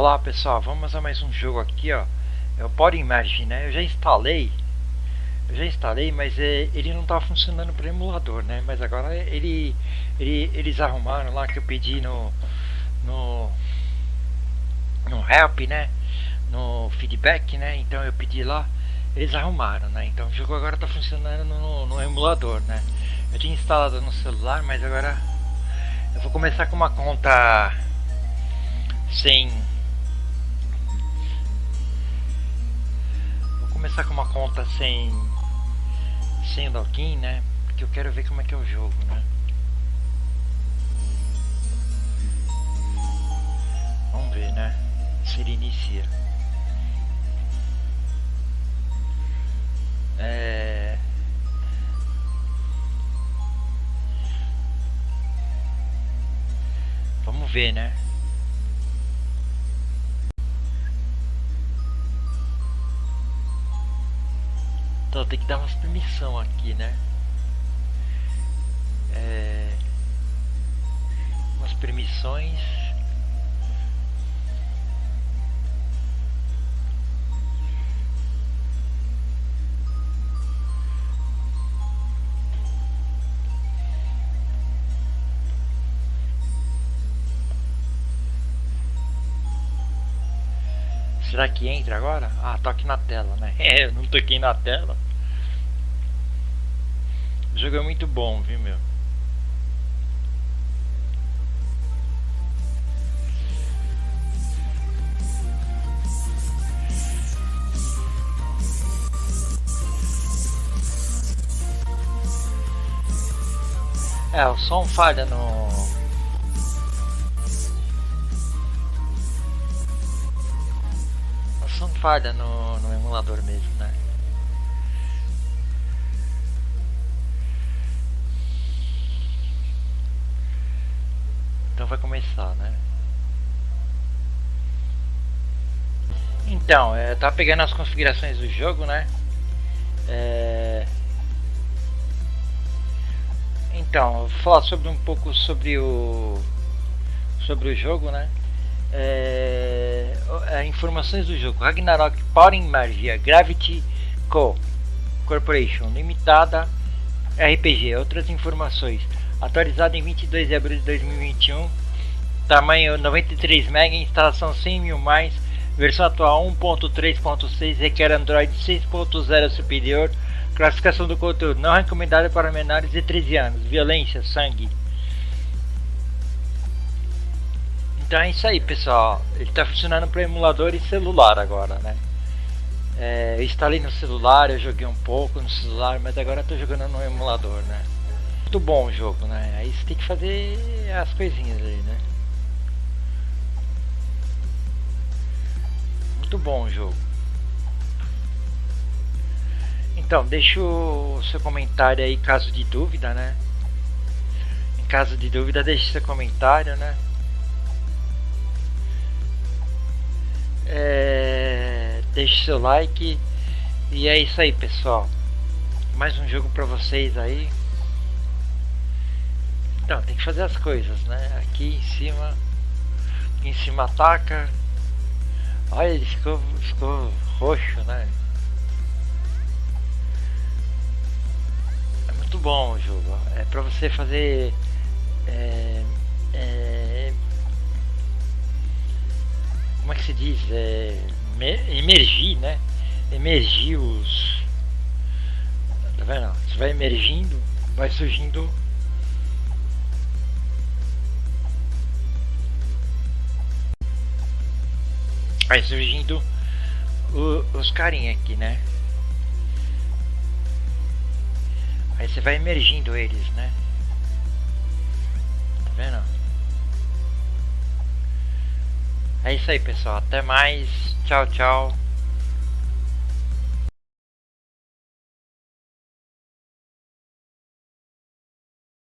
Olá pessoal, vamos a mais um jogo aqui ó É o Body Imagine, né? Eu já instalei Eu já instalei, mas é, ele não estava funcionando para emulador, né? Mas agora ele, ele, eles arrumaram lá que eu pedi no No No help, né? No feedback, né? Então eu pedi lá Eles arrumaram, né? Então o jogo agora está funcionando no, no emulador, né? Eu tinha instalado no celular, mas agora Eu vou começar com uma conta sem começar com uma conta sem sem login, né? Porque eu quero ver como é que é o jogo, né? Vamos ver, né? Se ele inicia. É... Vamos ver, né? Então tem que dar umas permissão aqui, né? É... Umas permissões. Será que entra agora? Ah, toque na tela, né? É, eu não toquei na tela. O jogo é muito bom, viu, meu? É, o som falha no falha no, no emulador mesmo, né? Então vai começar, né? Então, é, tá pegando as configurações do jogo, né? É... Então, vou falar sobre um pouco sobre o sobre o jogo, né? É, é, informações do jogo. Ragnarok Power Magia Gravity Co. Corporation Limitada RPG Outras informações. Atualizado em 22 de abril de 2021 Tamanho 93 MB Instalação 100 mil mais. Versão atual 1.3.6 Requer Android 6.0 superior. Classificação do conteúdo Não recomendada para menores de 13 anos. Violência, sangue Então é isso aí, pessoal. Ele está funcionando para emulador e celular agora, né? É, eu instalei no celular, eu joguei um pouco no celular, mas agora estou jogando no emulador, né? Muito bom o jogo, né? Aí você tem que fazer as coisinhas aí, né? Muito bom o jogo. Então, deixa o seu comentário aí caso de dúvida, né? Em caso de dúvida, deixe seu comentário, né? É, deixe seu like. E é isso aí, pessoal. Mais um jogo pra vocês aí. Então, tem que fazer as coisas, né? Aqui em cima. Aqui em cima ataca. Olha, ele ficou, ficou roxo, né? É muito bom o jogo. É pra você fazer. É, é, como é que se diz? É, emergir, né? Emergir os. Tá vendo? Você vai emergindo, vai surgindo. Vai surgindo o, os carinha aqui, né? Aí você vai emergindo eles, né? Tá vendo? É isso aí, pessoal. Até mais. Tchau, tchau.